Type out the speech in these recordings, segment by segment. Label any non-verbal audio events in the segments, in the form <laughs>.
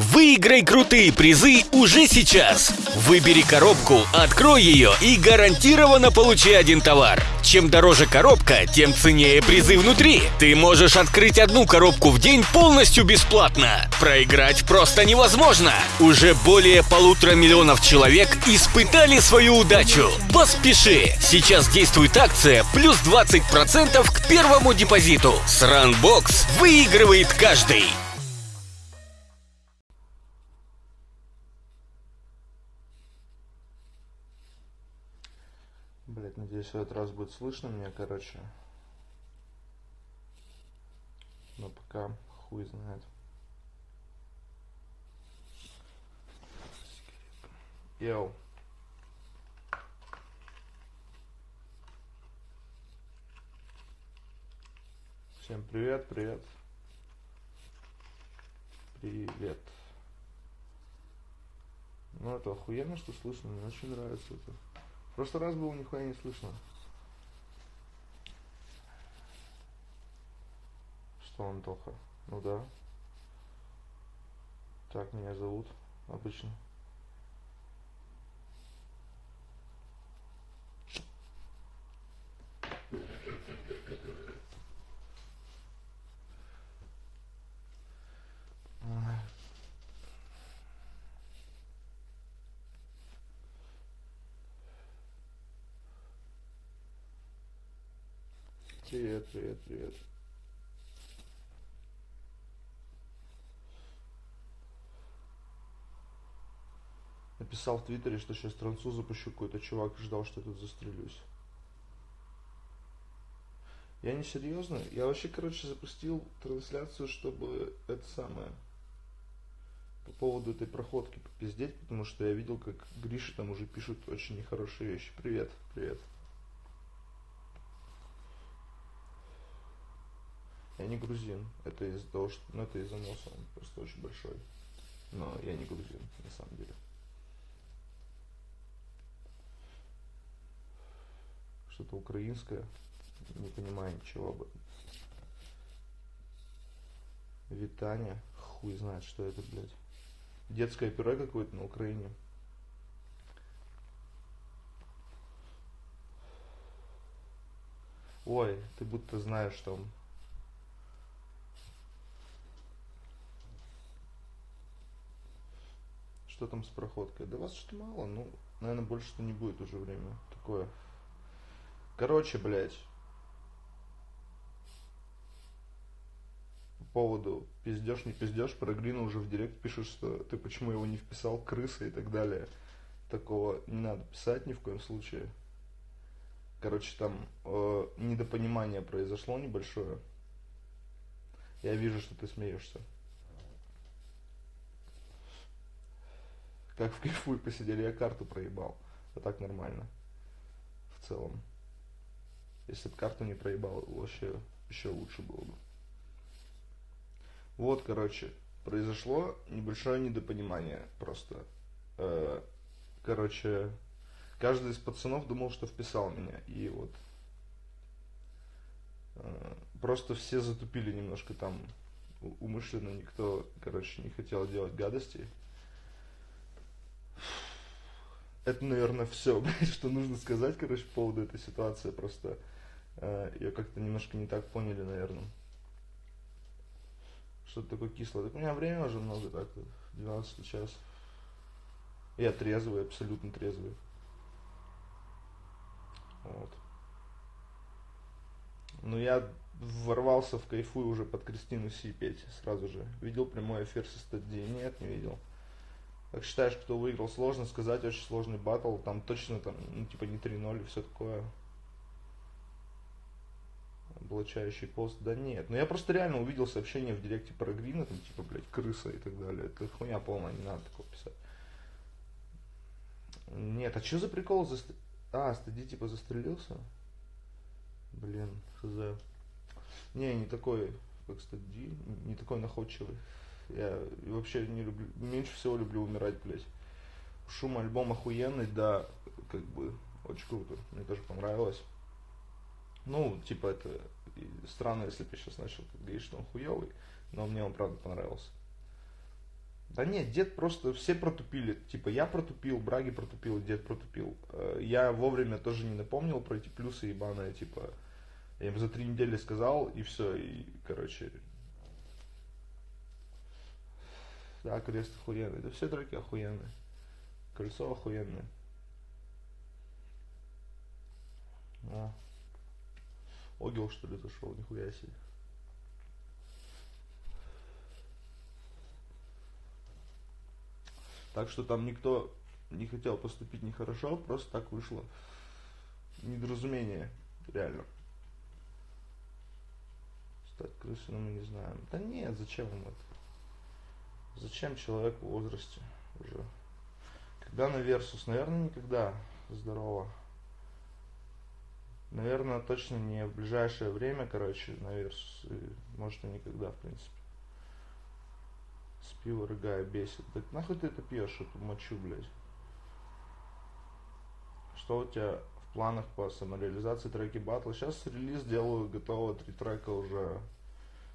Выиграй крутые призы уже сейчас. Выбери коробку, открой ее и гарантированно получи один товар. Чем дороже коробка, тем ценнее призы внутри. Ты можешь открыть одну коробку в день полностью бесплатно. Проиграть просто невозможно. Уже более полутора миллионов человек испытали свою удачу. Поспеши! Сейчас действует акция плюс 20% к первому депозиту. С Runbox выигрывает каждый. Надеюсь, в этот раз будет слышно меня, короче. Но пока хуй знает. Йоу. Всем привет, привет. Привет. Ну это охуенно, что слышно, мне очень нравится это. В прошлый раз было нихуя не слышно. Что, Антоха? Ну да. Так меня зовут обычно. Привет, привет, привет. Написал в Твиттере, что сейчас трансу запущу, какой-то чувак ждал, что я тут застрелюсь. Я не серьезно. Я вообще, короче, запустил трансляцию, чтобы это самое по поводу этой проходки попиздеть, потому что я видел, как Гриша там уже пишут очень нехорошие вещи. Привет, привет. Я не грузин. Это из-за того, что... Ну, это из-за носа. Он просто очень большой. Но я не грузин, на самом деле. Что-то украинское. Не понимаю ничего об этом. Витание. Хуй знает, что это, блядь. Детское пюре какое-то на Украине. Ой, ты будто знаешь там Что там с проходкой? Да вас что-то мало, ну, наверное, больше-то не будет уже время такое. Короче, блядь. По поводу пиздешь, не пиздешь, про Грина уже в директ пишут, что ты почему его не вписал, крыса и так далее. Такого не надо писать ни в коем случае. Короче, там э, недопонимание произошло небольшое. Я вижу, что ты смеешься. Как в кайфуй посидели, я карту проебал. А так нормально. В целом. Если бы карту не проебал, вообще еще лучше было бы. Вот, короче, произошло небольшое недопонимание просто. Э, короче, каждый из пацанов думал, что вписал меня. И вот э, просто все затупили немножко там умышленно никто, короче, не хотел делать гадости. Это, наверное, все, <laughs> что нужно сказать, короче, по поводу этой ситуации. Просто э, ее как-то немножко не так поняли, наверное. Что-то такое кислое. Так у меня время уже много, так, 12 час. Я трезвый, абсолютно трезвый. Вот. Ну, я ворвался в кайфу уже под Кристину Си петь сразу же. Видел прямой эфир со стадии? Нет, не видел. Как считаешь, кто выиграл? Сложно сказать, очень сложный батл. Там точно там, ну, типа не 3-0 и все такое. Облачающий пост. Да нет. Но я просто реально увидел сообщение в директе про Грина, там типа, блядь, крыса и так далее. Это хуйня полная, не надо такого писать. Нет, а что за прикол? За... А, стади типа застрелился? Блин, хз. Не, не такой, как стади, не такой находчивый. Я вообще не люблю, меньше всего люблю умирать, блядь. Шум альбом охуенный, да, как бы, очень круто. Мне тоже понравилось. Ну, типа, это странно, если бы я сейчас начал говорить, что он хуёвый, но мне он правда понравился. Да нет, дед просто все протупили. Типа я протупил, Браги протупил, дед протупил. Э, я вовремя тоже не напомнил про эти плюсы ебаные, типа. Я им за три недели сказал, и все, и, короче. Да, крест охуенный. Да все треки охуенные. Колесо охуенное. А. Огил, что ли, зашел, нихуя себе. Так что там никто не хотел поступить нехорошо, просто так вышло. Недоразумение, реально. Стать крысой, мы не знаем. Да нет, зачем им это? Зачем человеку в возрасте уже? Когда на Версус? Наверное, никогда. Здорово. Наверное, точно не в ближайшее время, короче, на Версус. И, может, и никогда, в принципе пиво рыгая бесит. Так нахуй ты это пьешь, эту мочу, блядь? Что у тебя в планах по самореализации треки батла? Сейчас релиз делаю, готово, три трека уже.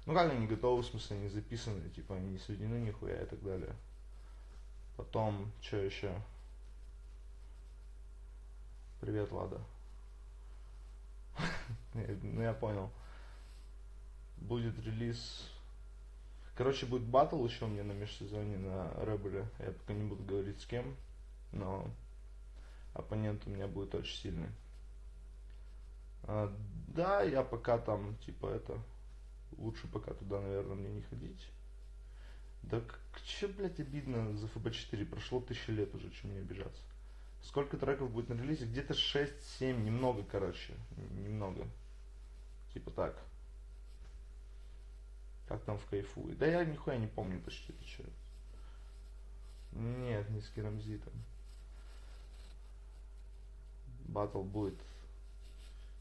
Ну как они готовы, в смысле, не записаны, типа они не сведены нихуя и так далее. Потом, что еще? Привет, Лада. <laughs> Ну я понял. Будет релиз Короче, будет батл еще у меня на межсезоне на Ребеле. Я пока не буду говорить с кем, но оппонент у меня будет очень сильный. А, да, я пока там, типа, это, лучше пока туда, наверное, мне не ходить. Да к че, блядь, обидно за ФБ4, прошло тысяча лет уже, чем мне обижаться. Сколько треков будет на релизе? Где-то 6-7, немного, короче, немного. Типа так. Как там в кайфуе. Да я нихуя не помню почти это что. Нет, не с керамзитом. Батл будет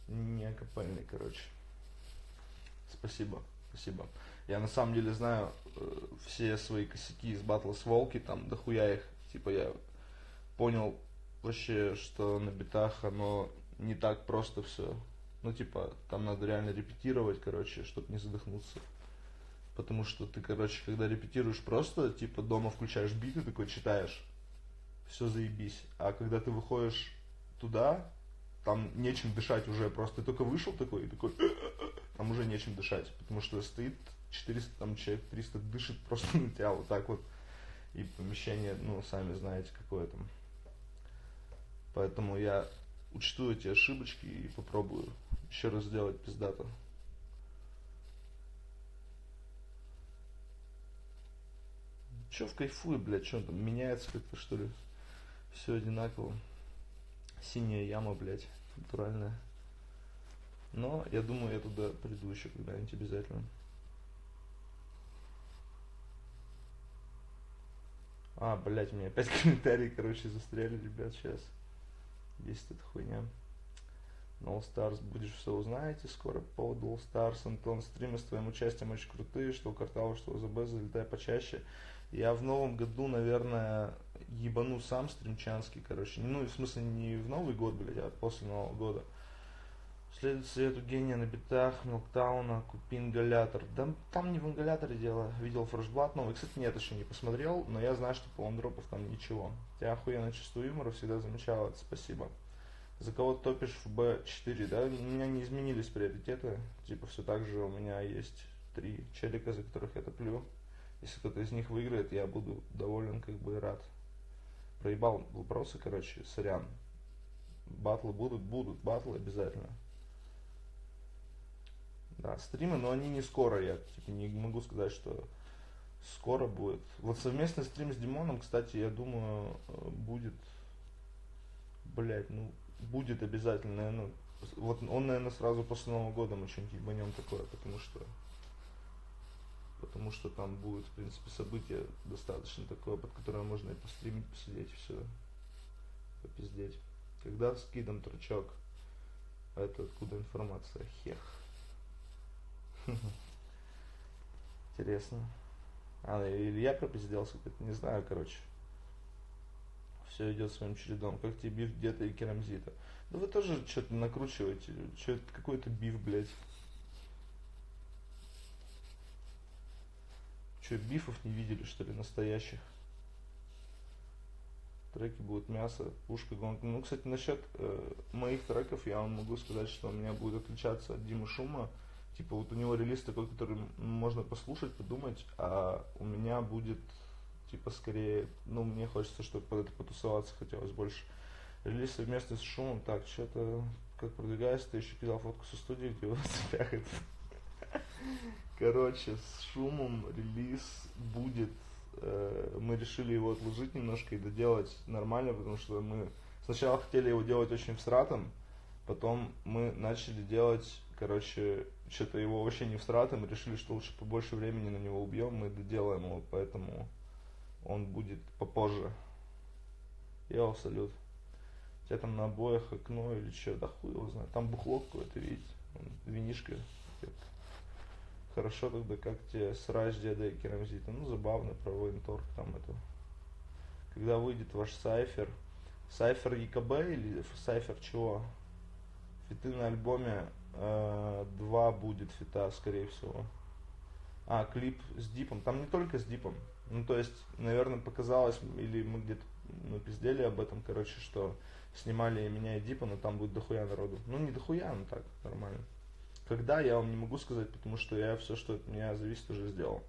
не акапельный, короче. Спасибо, спасибо. Я на самом деле знаю э, все свои косяки из батла с Волки, там дохуя их. Типа я понял вообще, что на битах оно не так просто все. Ну, типа, там надо реально репетировать, короче, чтобы не задохнуться. Потому что ты, короче, когда репетируешь просто, типа, дома включаешь биты, такой читаешь, все заебись. А когда ты выходишь туда, там нечем дышать уже, просто ты только вышел такой и такой, там уже нечем дышать, потому что стоит 400, там человек 300 дышит просто <laughs> на тебя вот так вот. И помещение, ну, сами знаете, какое там. Поэтому я учту эти ошибочки и попробую еще раз сделать пиздато. Че в кайфуе, блядь, что там, меняется как-то, что ли? Все одинаково. Синяя яма, блядь, натуральная. Но я думаю, я туда приду еще когда-нибудь обязательно. А, блядь, у меня опять <laughs> комментарии, короче, застряли, ребят, сейчас. Есть эта хуйня. No Stars, будешь все узнаете скоро по All Stars. Антон, стримы с твоим участием очень крутые, что у Картала, что у ЗБ, залетай почаще. Я в новом году, наверное, ебану сам стримчанский, короче. Ну, в смысле, не в Новый год, блядь, а после Нового года. Следует совету гения на битах, Милктауна, купи ингалятор. Да там не в ингаляторе дело. Видел фрешблат новый. Кстати, нет, еще не посмотрел, но я знаю, что по лондропов там ничего. Тебя охуенно чувство юмора, всегда замечал это. Спасибо. За кого топишь в B4, да? У меня не изменились приоритеты. Типа все так же у меня есть три челика, за которых я топлю. Если кто-то из них выиграет, я буду доволен, как бы рад. Проебал вопросы, короче, сорян. Батлы будут, будут, батлы обязательно. Да, стримы, но они не скоро, я типа, не могу сказать, что скоро будет. Вот совместный стрим с Димоном, кстати, я думаю, э, будет, блять, ну, будет обязательно, наверное, вот он, наверное, сразу после Нового года мы что-нибудь ебанем такое, потому что потому что там будет, в принципе, событие достаточно такое, под которое можно и постримить, посидеть, все, попиздеть. Когда скидом тручок, а это откуда информация? Хех. Интересно. А, или я пропизделся, не знаю, короче. Все идет своим чередом. Как тебе биф где-то и керамзита. Да вы тоже что-то накручиваете. Что какой-то биф, блядь. Что, бифов не видели, что ли, настоящих? треки будут мясо, пушка, гонка. Ну, кстати, насчет э, моих треков я вам могу сказать, что у меня будет отличаться от Димы Шума. Типа вот у него релиз такой, который можно послушать, подумать, а у меня будет типа скорее, ну мне хочется, чтобы под это потусоваться хотелось больше. Релиз совместно с Шумом, так, что-то как продвигается, ты еще кидал фотку со студии, где у вас цепях Короче, с Шумом релиз будет Э, мы решили его отложить немножко и доделать нормально, потому что мы сначала хотели его делать очень всратом, потом мы начали делать, короче, что-то его вообще не всратом, решили, что лучше побольше времени на него убьем, мы доделаем его, поэтому он будет попозже. Йоу, салют. У тебя там на обоях окно или что, да хуй его знает. Там бухло какое-то, видите, винишка. Хорошо тогда, как тебе срач деда и керамзита. Ну, забавно про военторг там это. Когда выйдет ваш сайфер. Сайфер ЕКБ или сайфер чего? Фиты на альбоме э, два будет фита, скорее всего. А, клип с дипом. Там не только с дипом. Ну, то есть, наверное, показалось, или мы где-то ну, пиздели об этом, короче, что снимали меня и Дипа, но там будет дохуя народу. Ну, не дохуя, но так, нормально. Когда, я вам не могу сказать, потому что я все, что от меня зависит, уже сделал.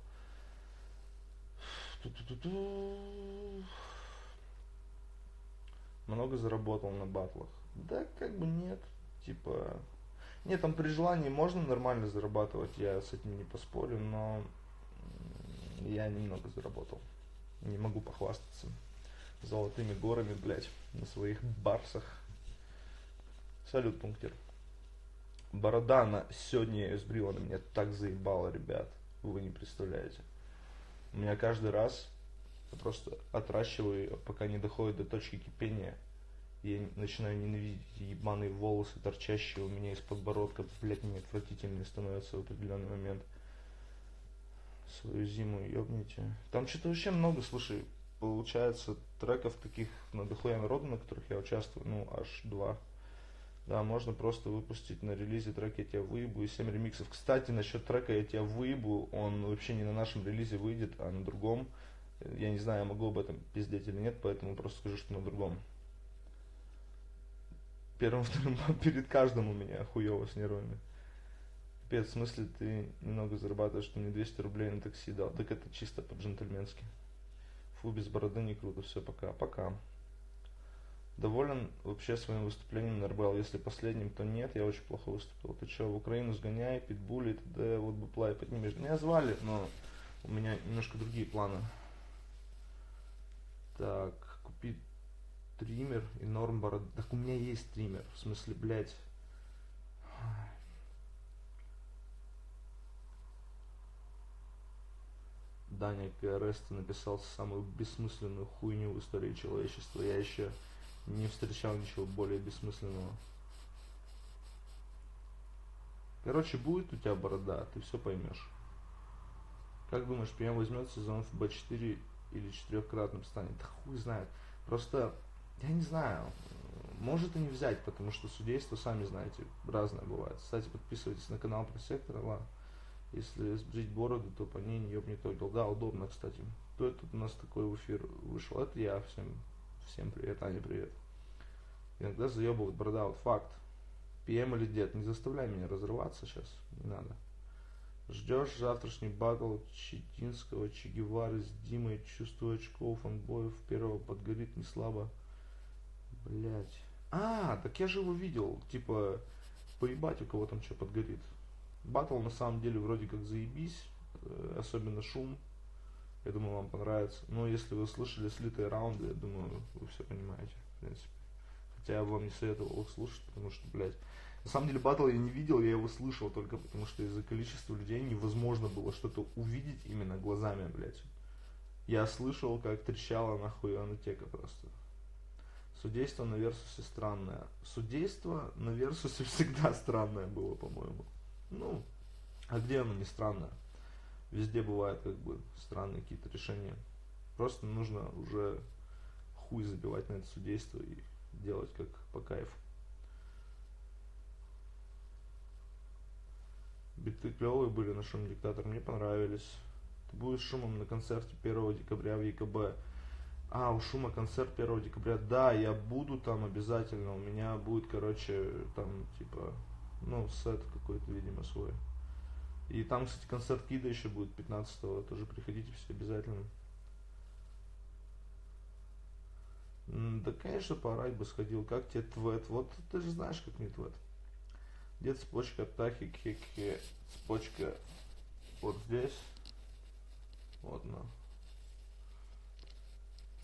Много заработал на батлах. Да, как бы нет. Типа, нет, там при желании можно нормально зарабатывать, я с этим не поспорю, но я немного заработал. Не могу похвастаться золотыми горами, блядь, на своих барсах. Салют, пунктир. Борода на сегодня я она меня так заебала, ребят. Вы не представляете. У меня каждый раз я просто отращиваю ее, пока не доходит до точки кипения. Я начинаю ненавидеть ебаные волосы, торчащие у меня из подбородка. Блять, мне отвратительные становятся в определенный момент. Свою зиму ёбните. Там что-то вообще много, слушай, получается треков таких на дохуя народу, на которых я участвую, ну, аж два. Да, можно просто выпустить на релизе трек «Я тебя выебу» и 7 ремиксов. Кстати, насчет трека «Я тебя выебу», он вообще не на нашем релизе выйдет, а на другом. Я не знаю, я могу об этом пиздеть или нет, поэтому просто скажу, что на другом. Первым, <laughs> вторым, перед каждым у меня хуево с нервами. Пипец, в смысле ты немного зарабатываешь, что мне 200 рублей на такси дал? Так это чисто по-джентльменски. Фу, без бороды не круто, все, пока, пока. Доволен вообще своим выступлением на РБЛ? Если последним, то нет, я очень плохо выступил. Ты что, в Украину сгоняй, питбули, т.д. Вот бы плай поднимешь. Меня звали, но у меня немножко другие планы. Так, купить триммер и норм борода. Так у меня есть триммер. В смысле, блядь. Даня КРС написал самую бессмысленную хуйню в истории человечества. Я еще не встречал ничего более бессмысленного. Короче, будет у тебя борода, ты все поймешь. Как думаешь, ПМ возьмет сезон в Б4 или четырехкратным станет? Да хуй знает. Просто, я не знаю, может и не взять, потому что судейство, сами знаете, разное бывает. Кстати, подписывайтесь на канал про сектор, ладно. Если сбрить бороду, то по ней не ёбнет огел. Да, удобно, кстати. Кто это у нас такой эфир вышел? Это я всем Всем привет, Аня, привет. Иногда заебывает борода, вот факт. ПМ или дед, не заставляй меня разрываться сейчас, не надо. Ждешь завтрашний батл Читинского, Чегевары с Димой, чувствую очков, фанбоев, первого подгорит не слабо. Блять. А, так я же его видел, типа, поебать у кого там что подгорит. Батл на самом деле вроде как заебись, э, особенно шум, я думаю, вам понравится. Но если вы слышали слитые раунды, я думаю, вы все понимаете, в принципе. Хотя я вам не советовал их слушать, потому что, блядь, на самом деле батл я не видел, я его слышал только потому, что из-за количества людей невозможно было что-то увидеть именно глазами, блядь. Я слышал, как трещала нахуй анатека просто. Судейство на Версусе странное. Судейство на Версусе всегда странное было, по-моему. Ну, а где оно не странное? везде бывают как бы странные какие-то решения. Просто нужно уже хуй забивать на это судейство и делать как по кайфу. Биты клевые были на шум диктатор, мне понравились. Ты будешь шумом на концерте 1 декабря в ЕКБ. А, у Шума концерт 1 декабря. Да, я буду там обязательно. У меня будет, короче, там, типа, ну, сет какой-то, видимо, свой. И там, кстати, концерт Кида еще будет 15-го. Тоже приходите все обязательно. Да, конечно, поорать бы сходил. Как тебе твет? Вот ты же знаешь, как мне твет. Где цепочка тахи, хеке, цепочка вот здесь. Вот на.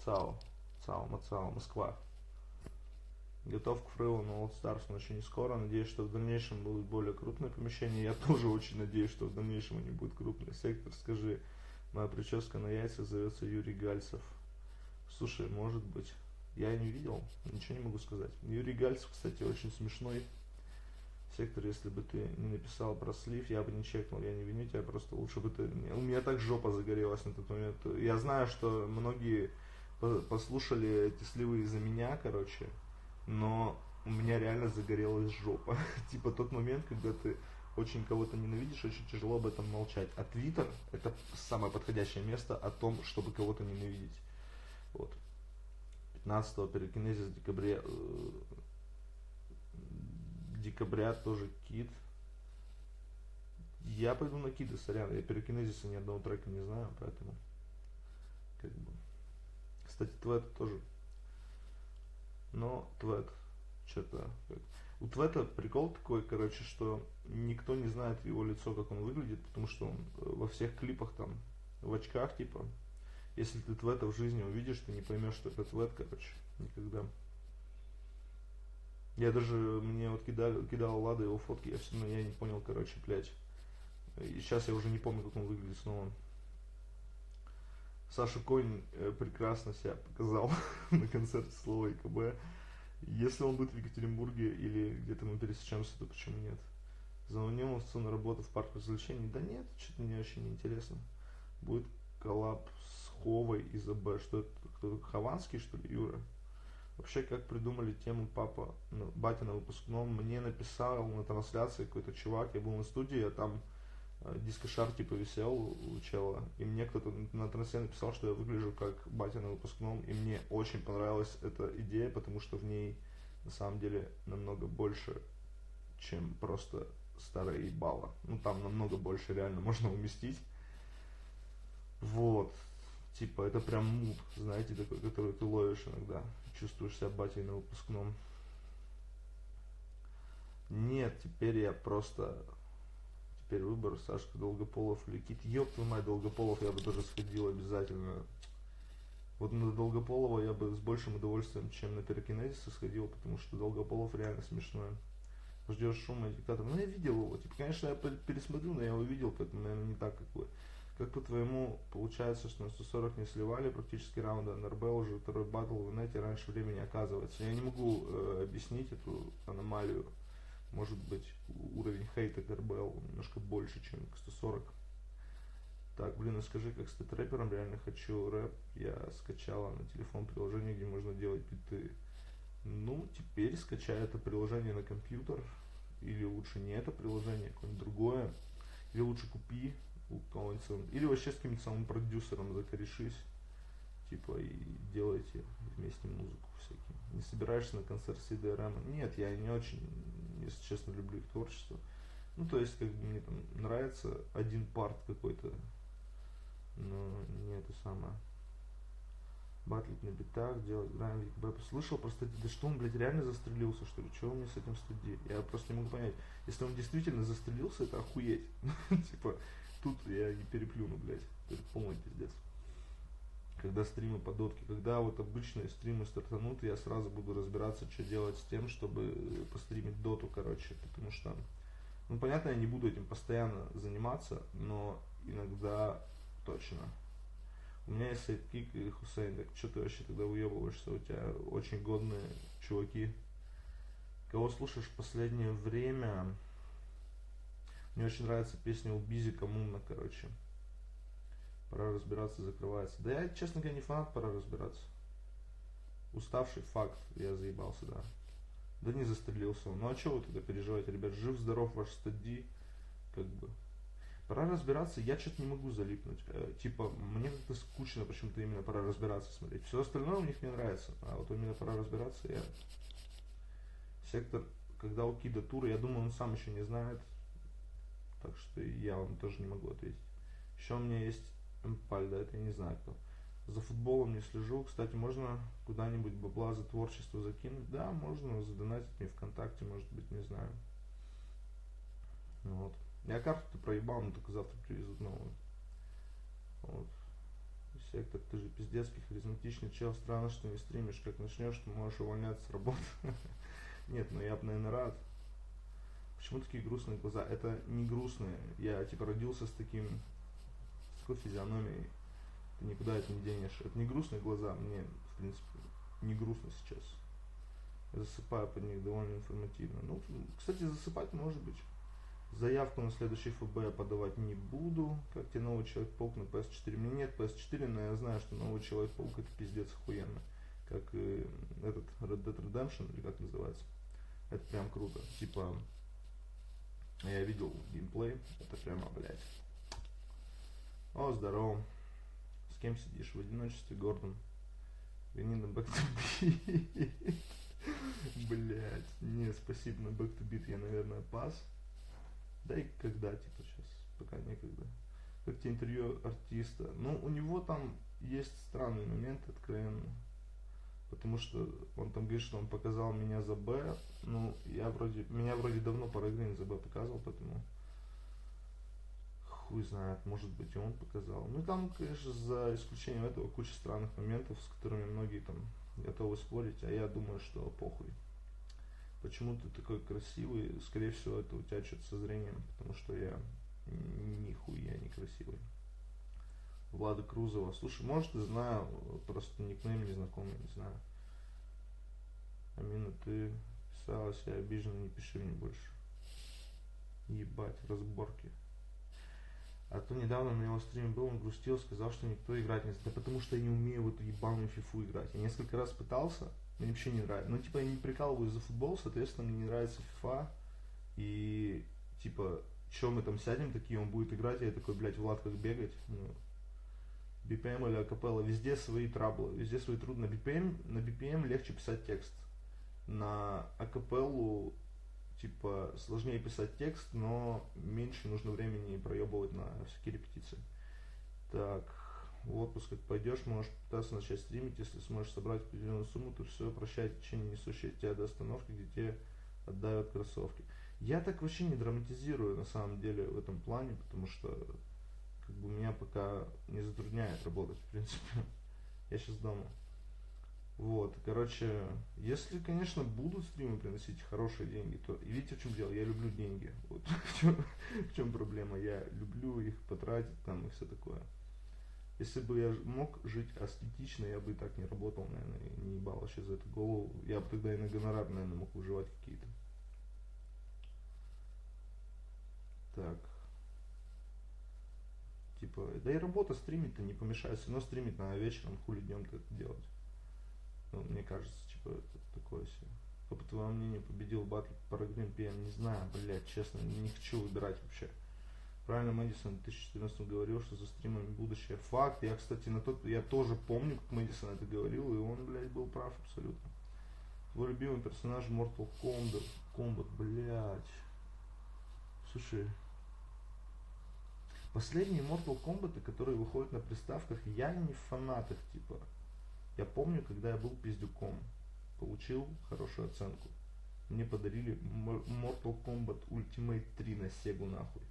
ЦАО. ЦАО, МАЦАО, Москва. Готов к фрилу на All Stars, но еще не скоро. Надеюсь, что в дальнейшем будут более крупные помещения. Я <laughs> тоже очень надеюсь, что в дальнейшем они будут крупные. Сектор, скажи, моя прическа на яйцах зовется Юрий Гальцев. Слушай, может быть. Я не видел, ничего не могу сказать. Юрий Гальцев, кстати, очень смешной. Сектор, если бы ты не написал про слив, я бы не чекнул, я не виню тебя, просто лучше бы ты... У меня так жопа загорелась на тот момент. Я знаю, что многие послушали эти сливы из-за меня, короче, но у меня реально загорелась жопа. <laughs> типа тот момент, когда ты очень кого-то ненавидишь, очень тяжело об этом молчать. А Твиттер это самое подходящее место о том, чтобы кого-то ненавидеть. Вот. 15 перекинезис декабря э, декабря тоже кит. Я пойду на киды, сорян. Я перекинезиса ни одного трека не знаю, поэтому как бы. Кстати, твет тоже. Но твет что-то у Твета прикол такой, короче, что никто не знает его лицо, как он выглядит, потому что он э, во всех клипах там в очках, типа, если ты Твета в жизни увидишь, ты не поймешь, что это Твет, короче, никогда. Я даже, мне вот кидал, кидал Лада его фотки, я все равно, я не понял, короче, блядь. И сейчас я уже не помню, как он выглядит снова. Саша Конь э, прекрасно себя показал <laughs> на концерте Слова и КБ. Если он будет в Екатеринбурге или где-то мы пересечемся, то почему нет? Звонил он на работу в парк развлечений. Да нет, что-то мне очень неинтересно. Будет коллаб с Ховой из АБ. Что это? Кто-то Хованский, что ли, Юра? Вообще, как придумали тему папа, ну, батя на выпускном, мне написал на трансляции какой-то чувак, я был на студии, а там дискошар типа висел у чела, и мне кто-то на трансляции написал, что я выгляжу как батя на выпускном, и мне очень понравилась эта идея, потому что в ней на самом деле намного больше, чем просто старая ебала. Ну там намного больше реально <laughs> можно уместить. Вот. Типа, это прям мут, знаете, такой, который ты ловишь иногда. Чувствуешь себя батей на выпускном. Нет, теперь я просто... Теперь выбор Сашка Долгополов или Кит. Ёб твою мать, Долгополов я бы тоже сходил обязательно. Вот на Долгополова я бы с большим удовольствием, чем на Перекинезиса сходил, потому что Долгополов реально смешной. Ждешь шума и диктатора. Ну я видел его. Типа, конечно, я пересмотрю, но я его видел, поэтому, наверное, не так, как вы. Как по-твоему, получается, что на 140 не сливали практически раунда, НРБ уже второй батл в нете раньше времени оказывается. Я не могу э, объяснить эту аномалию. Может быть, уровень хейта к немножко больше, чем к 140. Так, блин, а скажи, как стать рэпером, реально хочу рэп. Я скачала на телефон приложение, где можно делать биты. Ну, теперь скачай это приложение на компьютер. Или лучше не это приложение, а какое-нибудь другое. Или лучше купи у кого-нибудь, или вообще с каким-то самым продюсером закорешись, типа, и делайте вместе музыку всякие. Не собираешься на концерт CDRM? Нет, я не очень, если честно, люблю их творчество. Ну, то есть, как бы мне там нравится один парт какой-то, но не это самое. Батлить на битах, делать грайм, ВКБ. Слышал просто, да что он, блядь, реально застрелился, что ли? Чего меня с этим студии? Я просто не могу понять. Если он действительно застрелился, это охуеть. <laughs> Типа, тут я не переплюну, блядь. Это полный пиздец. Когда стримы по дотке, когда вот обычные стримы стартанут, я сразу буду разбираться, что делать с тем, чтобы постримить доту, короче, потому что, ну, понятно, я не буду этим постоянно заниматься, но иногда точно. У меня есть сайдкик и Хусейн, так что ты вообще тогда уебываешься, у тебя очень годные чуваки. Кого слушаешь в последнее время? Мне очень нравится песня у Бизи Коммуна, короче. Пора разбираться, закрывается. Да я, честно говоря, не фанат, пора разбираться. Уставший факт, я заебался, да. Да не застрелился он. Ну а что вы тогда переживаете, ребят? Жив-здоров ваш стади, как бы. Пора разбираться, я что-то не могу залипнуть. Э, типа, мне как-то скучно почему-то именно пора разбираться смотреть. Все остальное у них мне нравится, а вот именно пора разбираться я... Сектор, когда у Кида тур, я думаю, он сам еще не знает, так что я вам тоже не могу ответить. Еще у меня есть Эмпаль, это я не знаю кто. За футболом не слежу. Кстати, можно куда-нибудь бабла за творчество закинуть? Да, можно задонатить мне ВКонтакте, может быть, не знаю. Вот. Я карту-то проебал, но только завтра привезут новую. Вот. Сектор, ты же пиздецкий, харизматичный чел. Странно, что не стримишь. Как начнешь, то можешь увольняться с работы. <laughs> Нет, ну я бы, наверное, рад. Почему такие грустные глаза? Это не грустные. Я, типа, родился с таким, с физиономией ты никуда это не денешь. Это не грустные глаза, мне, в принципе, не грустно сейчас. Я засыпаю под них довольно информативно. Ну, кстати, засыпать может быть. Заявку на следующий ФБ я подавать не буду. Как тебе новый Человек-паук на PS4? Мне нет PS4, но я знаю, что новый Человек-паук это пиздец охуенно. Как и этот Red Dead Redemption, или как называется. Это прям круто. Типа, я видел геймплей, это прямо, блядь. О, здорово кем сидишь? В одиночестве, Гордон. Гони на Back to Beat. Блять. Не, спасибо на Back to Beat. Я, наверное, пас. Да и когда, типа, сейчас. Пока некогда. Как тебе интервью артиста? Ну, у него там есть странный момент, откровенно. Потому что он там говорит, что он показал меня за Б. Ну, я вроде, меня вроде давно Парагрин за Б показывал, поэтому хуй знает, может быть и он показал. Ну там, конечно, за исключением этого куча странных моментов, с которыми многие там готовы спорить, а я думаю, что похуй. Почему ты такой красивый? Скорее всего, это у тебя что-то со зрением, потому что я нихуя не красивый. Влада Крузова. Слушай, может, ты знаю, просто никнейм незнакомый, не знаю. Амина, ты писалась, я обижена, не пиши мне больше. Ебать, разборки. А то недавно на его стриме был, он грустил, сказал, что никто играть не знает. Да потому что я не умею в эту ебаную фифу играть. Я несколько раз пытался, мне вообще не нравится. Ну, типа, я не прикалываюсь за футбол, соответственно, мне не нравится фифа. И, типа, что мы там сядем такие, он будет играть, я такой, блядь, Влад, как бегать? Ну, BPM или акапелла, везде свои траблы, везде свои трудности. На BPM, на BPM легче писать текст. На акапеллу типа сложнее писать текст, но меньше нужно времени проебывать на всякие репетиции. Так, в отпуск как пойдешь, можешь пытаться начать стримить, если сможешь собрать определенную сумму, то все, прощай течение, несущее тебя до остановки, где тебе отдают кроссовки. Я так вообще не драматизирую на самом деле в этом плане, потому что как бы меня пока не затрудняет работать, в принципе. <laughs> Я сейчас дома. Вот, короче, если, конечно, будут стримы приносить хорошие деньги, то видите, в чем дело, я люблю деньги. Вот <laughs> в чем, в чем проблема, я люблю их потратить там и все такое. Если бы я мог жить аскетично, я бы и так не работал, наверное, и не ебал вообще за эту голову. Я бы тогда и на гонорар, наверное, мог выживать какие-то. Так. Типа, да и работа стримить-то не помешает, все равно стримить на вечером, хули днем-то это делать. Ну, мне кажется, типа, это такое все. Кто, по твоему мнению, победил батл Парагрин ПМ? Не знаю, блядь, честно, не хочу выбирать вообще. Правильно Мэдисон в 2014 говорил, что за стримами будущее. Факт. Я, кстати, на тот, я тоже помню, как Мэдисон это говорил, и он, блядь, был прав абсолютно. Твой любимый персонаж Mortal Kombat, Kombat, блядь. Слушай, последние Mortal Kombat, которые выходят на приставках, я не в фанатах, типа. Я помню, когда я был пиздюком, получил хорошую оценку. Мне подарили Mortal Kombat Ultimate 3 на Сегу нахуй.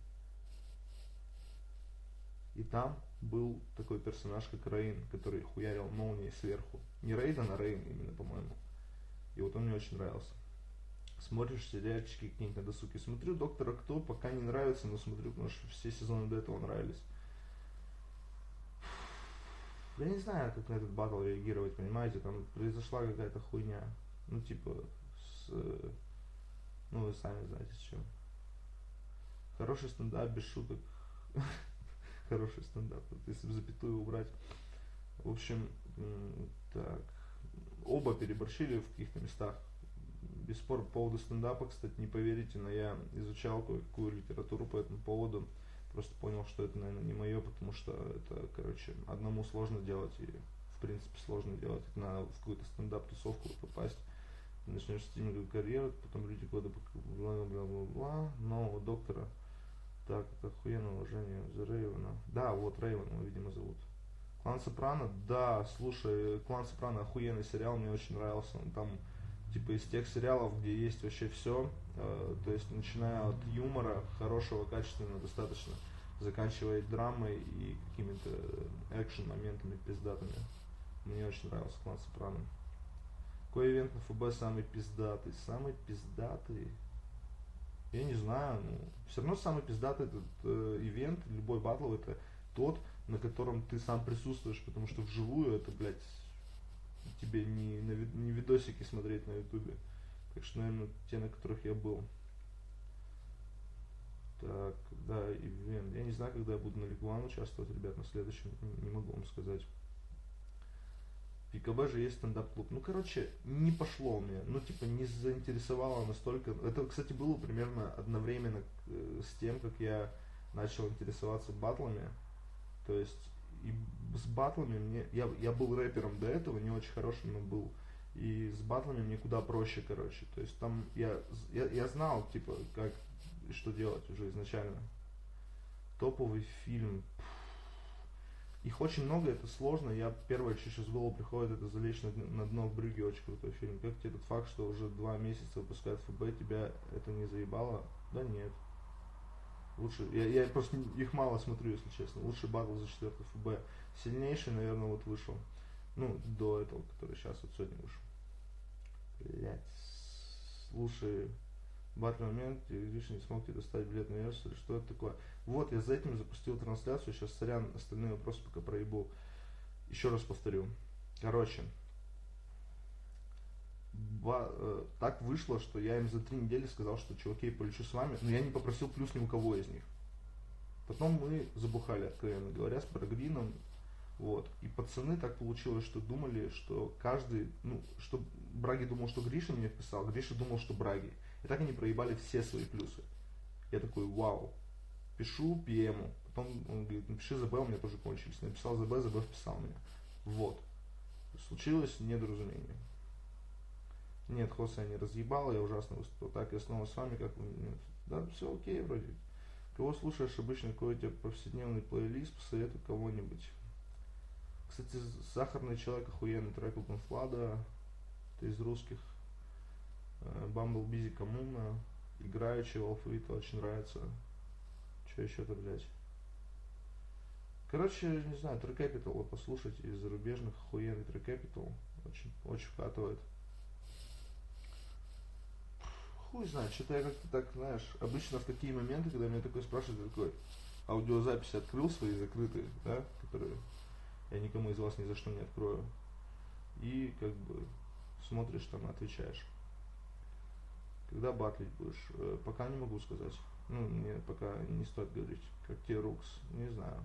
И там был такой персонаж, как Рейн, который хуярил молнией сверху. Не Рейден, а Рейн именно, по-моему. И вот он мне очень нравился. Смотришь сериальчики какие-нибудь на досуге. Смотрю Доктора Кто, пока не нравится, но смотрю, потому что все сезоны до этого нравились. Я не знаю, как на этот батл реагировать, понимаете, там произошла какая-то хуйня. Ну, типа, с... Ну, вы сами знаете, с чем. Хороший стендап без шуток. <laughs> Хороший стендап, если бы запятую убрать. В общем, так. Оба переборщили в каких-то местах. Без спора по поводу стендапа, кстати, не поверите, но я изучал кое-какую литературу по этому поводу. Просто понял, что это, наверное, не мое, потому что это, короче, одному сложно делать и, в принципе, сложно делать. Это надо в какую-то стендап-тусовку попасть. Ты начнешь стриминговую карьеру, потом люди года бла-бла-бла-бла, нового доктора. Так, это охуенное уважение за Рейвена. Да, вот Рейвен его, видимо, зовут. Клан Сопрано, да, слушай, Клан Сопрано охуенный сериал, мне очень нравился. Он там, типа, из тех сериалов, где есть вообще все, э, то есть, начиная от юмора, хорошего, качественного, достаточно, заканчивая драмой и какими-то экшен моментами пиздатыми. Мне очень нравился Клан Сопрано. Какой ивент на ФБ самый пиздатый? Самый пиздатый? Я не знаю, ну, все равно самый пиздатый этот э, ивент, любой батл, это тот, на котором ты сам присутствуешь, потому что вживую это, блядь, тебе не, на, не видосики смотреть на ютубе. Так что, наверное, те, на которых я был. Так, да, ивент. Я не знаю, когда я буду на Лигуан участвовать, ребят, на следующем, не, могу вам сказать. В же есть стендап-клуб. Ну, короче, не пошло меня. Ну, типа, не заинтересовало настолько. Это, кстати, было примерно одновременно э, с тем, как я начал интересоваться батлами. То есть и с батлами мне, я, я был рэпером до этого, не очень хорошим, но был. И с батлами мне куда проще, короче. То есть там я, я, я знал, типа, как, что делать уже изначально. Топовый фильм. Их очень много, это сложно. Я первое, что сейчас в приходит, это залечь на, на дно в брюге, очень крутой фильм. Как тебе этот факт, что уже два месяца выпускают ФБ, тебя это не заебало? Да нет. Лучше, я, я просто их мало смотрю, если честно. Лучший батл за четвертый ФБ. Сильнейший, наверное, вот вышел. Ну, до этого, который сейчас вот сегодня вышел. Блять. Слушай, батл момент, Гриша не смог тебе достать билет на версию, что это такое? Вот, я за этим запустил трансляцию, сейчас, сорян, остальные вопросы пока проебу. Еще раз повторю. Короче, так вышло, что я им за три недели сказал, что чуваки, я полечу с вами, но я не попросил плюс ни у кого из них. Потом мы забухали, откровенно говоря, с Брагрином, вот. И пацаны так получилось, что думали, что каждый, ну, что Браги думал, что Гриша мне вписал, Гриша думал, что Браги. И так они проебали все свои плюсы. Я такой, вау. Пишу ПМу. Потом он говорит, напиши ЗБ, у меня тоже кончились. Написал ЗБ, ЗБ вписал меня. Вот. Случилось недоразумение. Нет, Хоса я не разъебал, я ужасно выступил. Так, я снова с вами, как вы нет. Да, все окей вроде. Кого слушаешь обычно, какой у тебя повседневный плейлист, посоветуй кого-нибудь. Кстати, Сахарный человек охуенный трек у Конфлада. Это из русских. Бамбл Бизи Коммуна. Играющий Алфавита очень нравится. Что еще-то, блядь? Короче, не знаю, Трек Capital, вот послушать из зарубежных охуенный Трек Capital. Очень, очень вкатывает хуй знает, что-то я как-то так, знаешь, обычно в такие моменты, когда меня такой спрашивают, такой, аудиозаписи открыл свои закрытые, да, которые я никому из вас ни за что не открою. И как бы смотришь там, отвечаешь. Когда батлить будешь? Э, пока не могу сказать. Ну, мне пока не стоит говорить. Как тебе Рукс? Не знаю.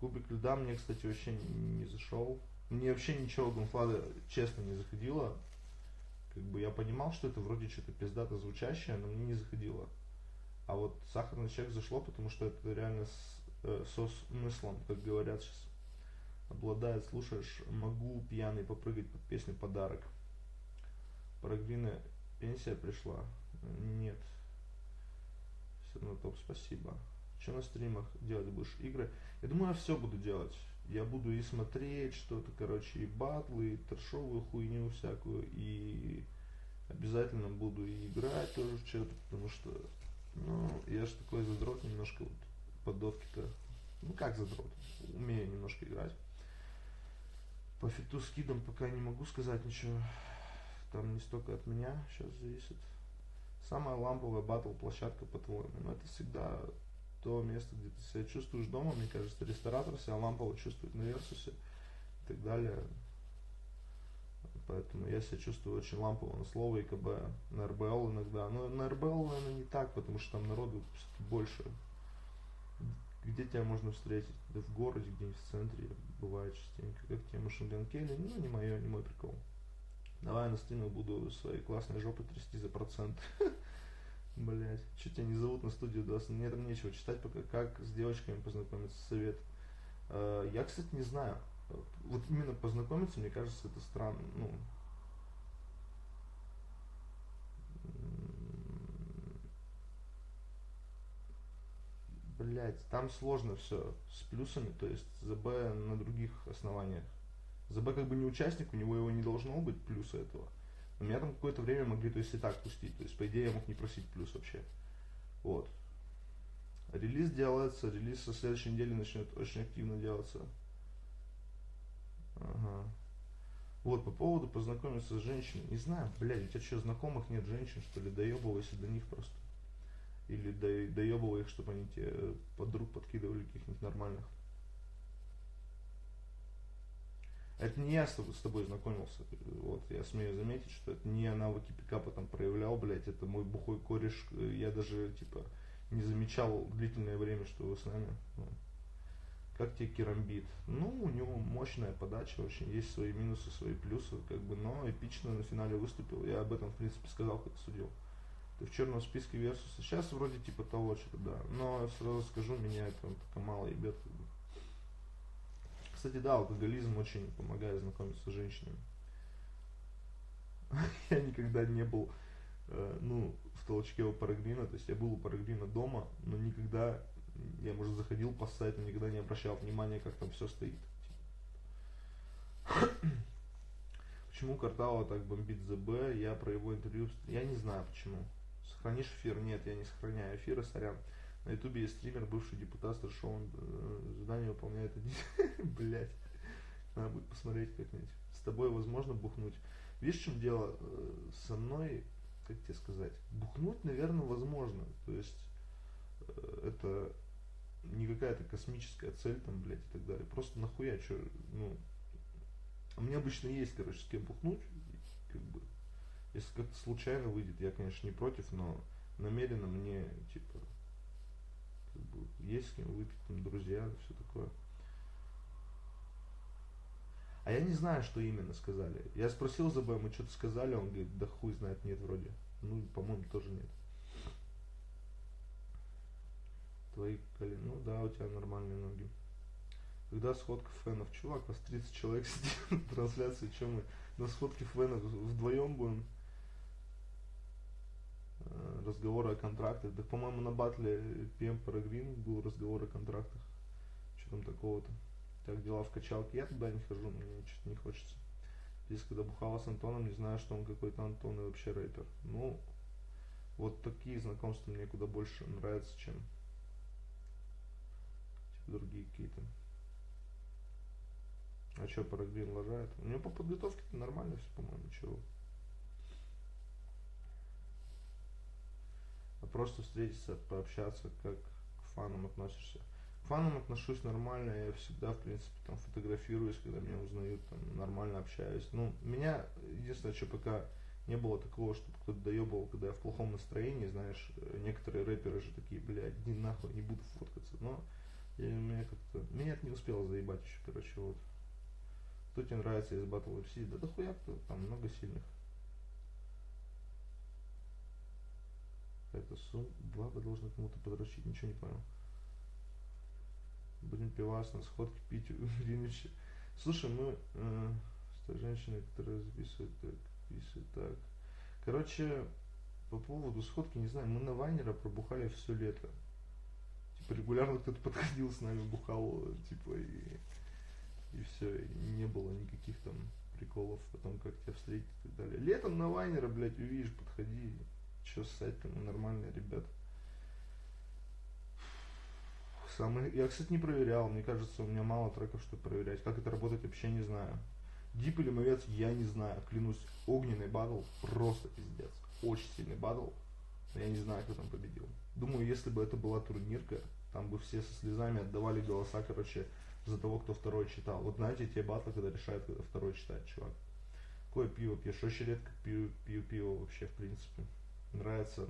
Кубик льда мне, кстати, вообще не, не зашел. Мне вообще ничего Гонфлада, честно, не заходило как бы я понимал, что это вроде что-то пиздато звучащее, но мне не заходило. А вот сахарный человек зашло, потому что это реально с, э, со смыслом, как говорят сейчас. Обладает, слушаешь, могу пьяный попрыгать под песню «Подарок». Прогвина пенсия пришла? Нет. Все равно топ, спасибо. Что на стримах делать будешь? Игры? Я думаю, я все буду делать я буду и смотреть что-то, короче, и батлы, и трешовую хуйню всякую, и обязательно буду и играть тоже в что-то, потому что, ну, я же такой задрот немножко вот поддотки-то, ну как задрот, умею немножко играть. По фиту с кидом пока не могу сказать ничего, там не столько от меня сейчас зависит. Самая ламповая батл площадка, по-твоему, ну это всегда то место, где ты себя чувствуешь дома, мне кажется, ресторатор себя лампово чувствует на Версусе и так далее. Поэтому я себя чувствую очень лампово на слово и КБ, на РБЛ иногда. Но на РБЛ, наверное, не так, потому что там народу больше. Где тебя можно встретить? Да в городе, где-нибудь в центре, бывает частенько. Как тебе Машинган Келли? Ну, не мое, не мой прикол. Давай на стриме буду своей классной жопой трясти за процент. <laughs> Блять, что тебя не зовут на студию ДОС? Мне там нечего читать пока. Как с девочками познакомиться, совет. Э, Я, кстати, не знаю. Вот именно познакомиться, мне кажется, это странно. Ну, Блять, там сложно все с плюсами, то есть ЗБ на других основаниях. ЗБ как бы не участник, у него его не должно быть плюса этого. Меня там какое-то время могли, то есть и так пустить. То есть, по идее, я мог не просить плюс вообще. Вот. Релиз делается, релиз со следующей недели начнет очень активно делаться. Ага. Вот, по поводу познакомиться с женщиной. Не знаю, блядь, у тебя что, знакомых нет женщин, что ли? Доебывайся до них просто. Или до, доебывай их, чтобы они тебе подруг подкидывали каких-нибудь нормальных. Это не я с тобой, знакомился. Вот, я смею заметить, что это не я навыки пикапа там проявлял, блядь, это мой бухой кореш. Я даже, типа, не замечал длительное время, что вы с нами. Ну, как тебе керамбит? Ну, у него мощная подача, очень есть свои минусы, свои плюсы, как бы, но эпично на финале выступил. Я об этом, в принципе, сказал, как судил. Ты в черном списке Versus. Сейчас вроде типа того что-то, да. Но сразу скажу, меня это только мало ебет. Как бы. Кстати, да, алкоголизм очень помогает знакомиться с женщинами. <laughs> Я никогда не был, э, ну, в толчке у Парагрина, то есть я был у Парагрина дома, но никогда, я, может, заходил по сайту, никогда не обращал внимания, как там все стоит. <clears throat> Почему Картава так бомбит ЗБ? Я про его интервью... Я не знаю почему. Сохранишь эфир? Нет, я не сохраняю эфиры, сорян. На ютубе есть стример, бывший депутат, старшего э, задание выполняет один. <laughs> Блять. Надо будет посмотреть как-нибудь. С тобой возможно бухнуть. Видишь, в чем дело? Э, Со мной, как тебе сказать, бухнуть, наверное, возможно. То есть э, это не какая-то космическая цель там, блядь, и так далее. Просто нахуя, что, ну, а мне обычно есть, короче, с кем бухнуть, как бы, если как-то случайно выйдет, я, конечно, не против, но намеренно мне, типа, есть с кем выпить, там, друзья, все такое. А я не знаю, что именно сказали. Я спросил за мы что-то сказали, он говорит, да хуй знает, нет вроде. Ну, по-моему, тоже нет. Твои колени, ну да, у тебя нормальные ноги. Когда сходка фенов? Чувак, вас 30 человек сидит на трансляции, чем мы на сходке фенов вдвоем будем разговоры о контрактах. Да, по-моему, на батле PM Paragrin был разговор о контрактах. Что там такого-то? Так, дела в качалке. Я туда не хожу, мне что-то не хочется. Здесь, когда бухала с Антоном, не знаю, что он какой-то Антон и вообще рэпер. Ну, вот такие знакомства мне куда больше нравятся, чем другие какие-то. А что, Парагрин лажает? У него по подготовке нормально все, по-моему, чего. А просто встретиться, пообщаться, как к фанам относишься. К фанам отношусь нормально, я всегда, в принципе, там фотографируюсь, когда меня узнают, там нормально общаюсь. Ну, меня, единственное, что пока не было такого, чтобы кто-то доебывал, когда я в плохом настроении, знаешь, некоторые рэперы же такие, блядь, иди нахуй, не буду фоткаться. Но я, меня как-то, меня это не успело заебать еще, короче, вот. Кто тебе нравится из Battle FC? Да дохуя кто, там много сильных. Это сум, баба должна кому-то подрочить, ничего не понял. Будем пивас на сходке пить <laughs> Ильича. Слушай, мы э, с той женщиной, которая записывает так, записывает так. Короче, по поводу сходки, не знаю, мы на Вайнера пробухали все лето. Типа регулярно кто-то подходил с нами, бухал, типа, и и все, и не было никаких там приколов о том, как тебя встретить и так далее. Летом на Вайнера, блядь, увидишь, подходи, что ссать там, нормальные ребята. Самый... Я, кстати, не проверял, мне кажется, у меня мало треков, чтобы проверять. Как это работает, вообще не знаю. Дип или мовец, я не знаю. Клянусь, огненный батл просто пиздец. Очень сильный батл. Я не знаю, кто там победил. Думаю, если бы это была турнирка, там бы все со слезами отдавали голоса, короче, за того, кто второй читал. Вот знаете, те батлы, когда решают, когда второй читает чувак. Какое пиво пьешь? Очень редко пью, пью пиво вообще, в принципе. Нравится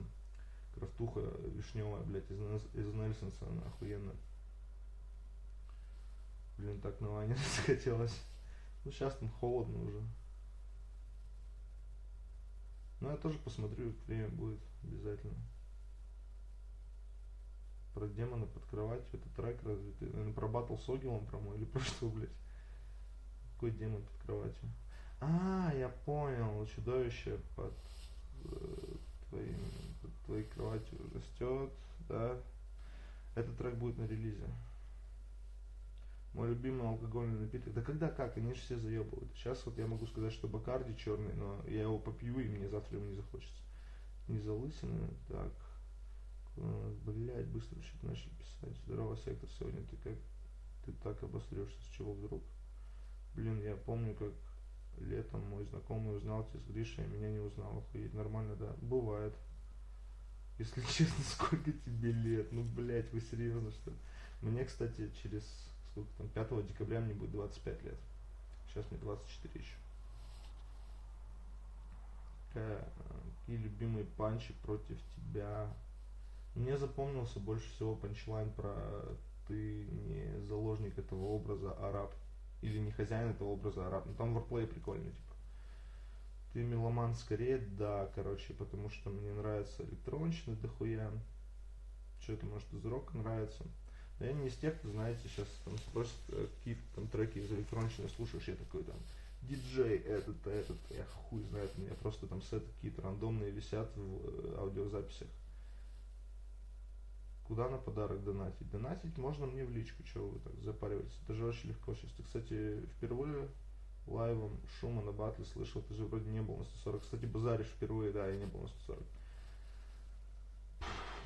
крафтуха вишневая, блядь, из, из Нельсонса, она охуенно. Блин, так на ване <laughs> захотелось. Ну, сейчас там холодно уже. Ну, я тоже посмотрю, время будет обязательно. Про демона под кроватью, это трек разве ты, наверное, про батл с Огилом, мой, или <laughs> про что, блядь? Какой демон под кроватью? А, я понял, чудовище под э, твоим, под твоей кроватью растет, да. Этот трек будет на релизе. Мой любимый алкогольный напиток. Да когда как? Они же все заебывают. Сейчас вот я могу сказать, что Бакарди черный, но я его попью, и мне завтра его не захочется. Не залысины. Так. Блять, быстро что-то начали писать. Здорово, сектор, сегодня ты как ты так обосрешься, с чего вдруг? Блин, я помню, как летом мой знакомый узнал тебя с Гришей, а меня не узнал. Охуеть, нормально, да? Бывает. Если <laughs> честно, сколько тебе лет? Ну, блять, вы серьезно, что ли? Мне, кстати, через сколько там, 5 декабря мне будет 25 лет. Сейчас мне 24 еще. Какая, какие любимые панчи против тебя? Мне запомнился больше всего панчлайн про ты не заложник этого образа, а раб. Или не хозяин этого образа, а раб. Ну там ворплей прикольный, типа. Ты меломан скорее, да, короче, потому что мне нравится электронщина дохуя. Что это, может, из рока нравится. Но я не из тех, кто, знаете, сейчас там спросят, э, какие там треки из электронщины слушаешь, я такой там, диджей этот, этот, я хуй знает, у меня просто там сеты какие-то рандомные висят в э, аудиозаписях. Куда на подарок донатить? Донатить можно мне в личку, чего вы так запариваетесь. Это же очень легко сейчас. Ты, кстати, впервые лайвом шума на батле слышал, ты же вроде не был на 140. Кстати, базаришь впервые, да, я не был на 140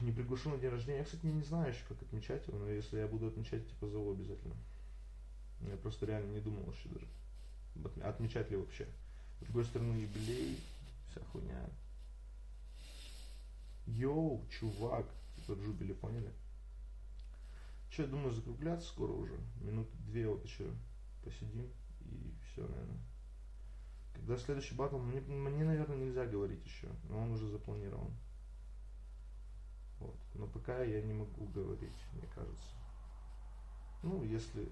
не приглашу на день рождения. Я, кстати, не знаю еще, как отмечать его, но если я буду отмечать, типа, зову обязательно. Я просто реально не думал еще даже, отмечать ли вообще. С другой стороны, юбилей, вся хуйня. Йоу, чувак, типа джубили, поняли? Че, я думаю, закругляться скоро уже. Минуты две вот еще посидим и все, наверное. Когда следующий батл, мне, мне, наверное, нельзя говорить еще, но он уже запланирован. Вот. Но пока я не могу говорить, мне кажется. Ну, если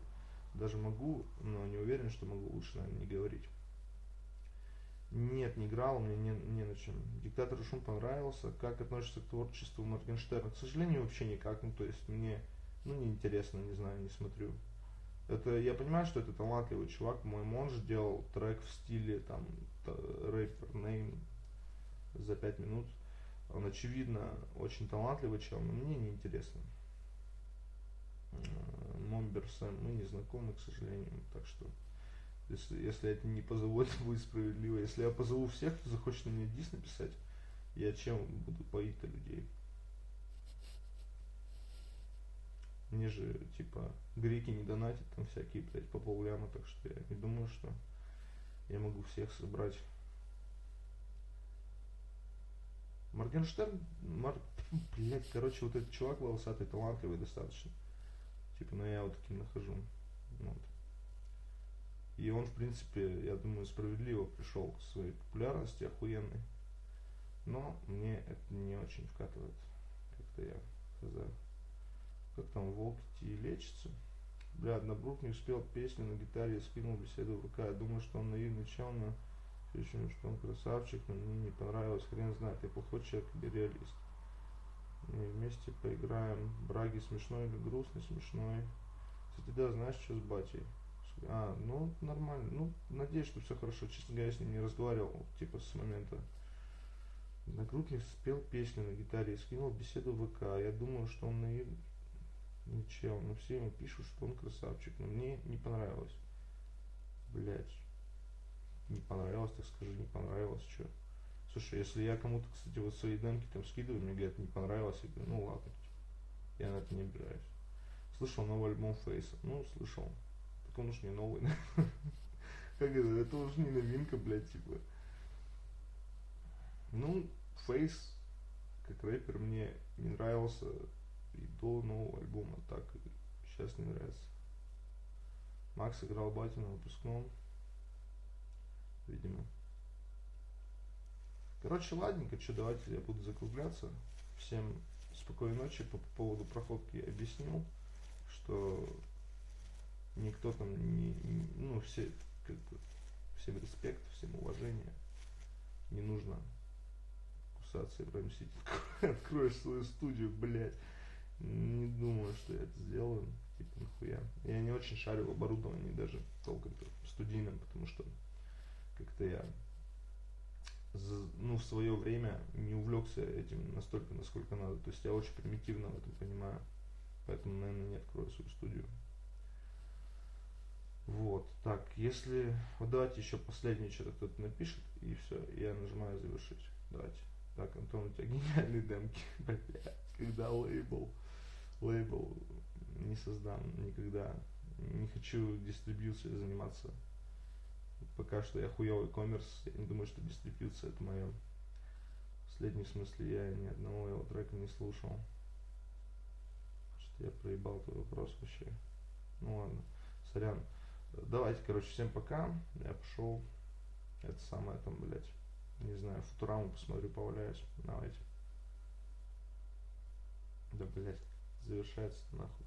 даже могу, но не уверен, что могу, лучше, наверное, не говорить. Нет, не играл, мне не, не на чем. Диктатор Шум понравился. Как относишься к творчеству Моргенштерна? К сожалению, вообще никак. Ну, то есть мне, ну, неинтересно, не знаю, не смотрю. Это, я понимаю, что это талантливый чувак. Мой монж делал трек в стиле, там, рэпер name за пять минут. Он, очевидно, очень талантливый чел, но мне не интересно. Момбер Сэм, мы не знакомы, к сожалению, так что если, если это не позову, это <laughs> будет справедливо. Если я позову всех, кто захочет на меня дис написать, я чем буду поить-то людей? Мне же, типа, греки не донатят там всякие, блядь, по полляма, так что я не думаю, что я могу всех собрать. Моргенштерн, Мар... <laughs> блядь, короче, вот этот чувак волосатый, талантливый достаточно. Типа, ну я вот таким нахожу. Вот. И он, в принципе, я думаю, справедливо пришел к своей популярности охуенной. Но мне это не очень вкатывает. Как-то я хз. Как там волк и лечится. Бля, Однобрук не успел песню на гитаре, скинул беседу в ВК. Я думаю, что он наивный чел, но Причем, что он красавчик, но мне не понравилось, хрен знает, я плохой человек или реалист. Мы вместе поиграем. Браги смешной или грустный, смешной. Кстати, да, знаешь, что с батей? А, ну, нормально. Ну, надеюсь, что все хорошо. Честно говоря, я с ним не разговаривал, типа, с момента. Нагрудник спел песню на гитаре и скинул беседу в ВК. Я думаю, что он наив... Ничего, но все ему пишут, что он красавчик. Но мне не понравилось. Блять не понравилось, так скажи, не понравилось, что. Слушай, если я кому-то, кстати, вот свои демки там скидываю, мне говорят, не понравилось, я говорю, ну ладно, типа, я на это не обижаюсь. Слышал новый альбом Фейса? Ну, слышал. Он уж не новый. <laughs> Как это? Это уж не новинка, блядь, типа. Ну, Фейс, как рэпер, мне не нравился и до нового альбома, так и сейчас не нравится. Макс играл батю на выпускном видимо. Короче, ладненько, что, давайте я буду закругляться. Всем спокойной ночи. По, по поводу проходки я объяснил, что никто там не, ну, все, как бы, всем респект, всем уважение. Не нужно кусаться и прям сидеть. <laughs> Откроешь свою студию, блядь. не думаю, что я это сделаю. Типа, нахуя. Я не очень шарю в оборудовании даже толком-то студийном, потому что как-то я ну, в свое время не увлекся этим настолько, насколько надо. То есть я очень примитивно в этом понимаю. Поэтому, наверное, не открою свою студию. Вот, так, если... Вот давайте еще последнее что-то кто-то напишет, и все, я нажимаю завершить. Давайте. Так, Антон, у тебя <laughs> гениальные демки. Бля, когда лейбл, лейбл не создам никогда. Не хочу дистрибьюцией заниматься. Пока что я хуёвый коммерс, я не думаю, что дистрибьюция это мое. В последнем смысле я ни одного его трека не слушал. Что я проебал твой вопрос вообще. Ну ладно, сорян. Давайте, короче, всем пока. Я пошел. Это самое там, блядь. Не знаю, футураму посмотрю, поваляюсь. Давайте. Да, блядь, завершается нахуй.